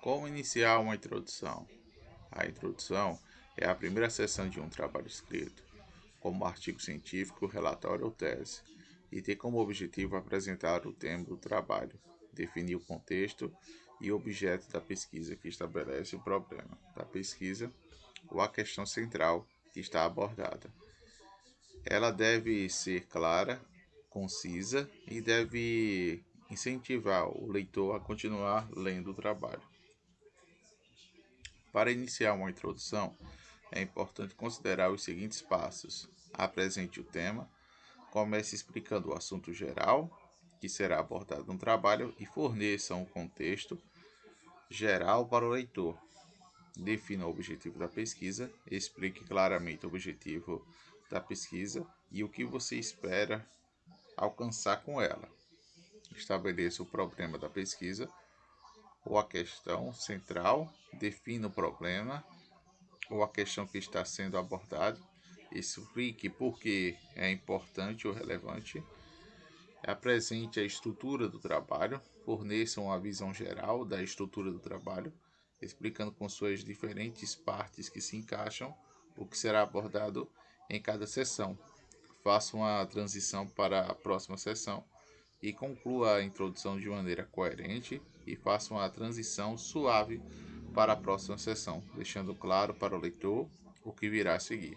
Como iniciar uma introdução? A introdução é a primeira seção de um trabalho escrito, como artigo científico, relatório ou tese, e tem como objetivo apresentar o tema do trabalho, definir o contexto e objeto da pesquisa que estabelece o problema da pesquisa ou a questão central que está abordada. Ela deve ser clara, concisa e deve incentivar o leitor a continuar lendo o trabalho. Para iniciar uma introdução, é importante considerar os seguintes passos: apresente o tema, comece explicando o assunto geral que será abordado no trabalho e forneça um contexto geral para o leitor. Defina o objetivo da pesquisa, explique claramente o objetivo da pesquisa e o que você espera alcançar com ela. Estabeleça o problema da pesquisa ou a questão central, defina o problema ou a questão que está sendo abordada, explique por que é importante ou relevante, apresente a estrutura do trabalho, forneça uma visão geral da estrutura do trabalho, explicando com suas diferentes partes que se encaixam o que será abordado em cada sessão. Faça uma transição para a próxima sessão e conclua a introdução de maneira coerente e faça uma transição suave para a próxima sessão, deixando claro para o leitor o que virá a seguir.